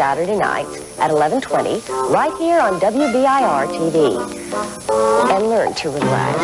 Saturday nights at 1120 right here on WBIR TV. And learn to relax.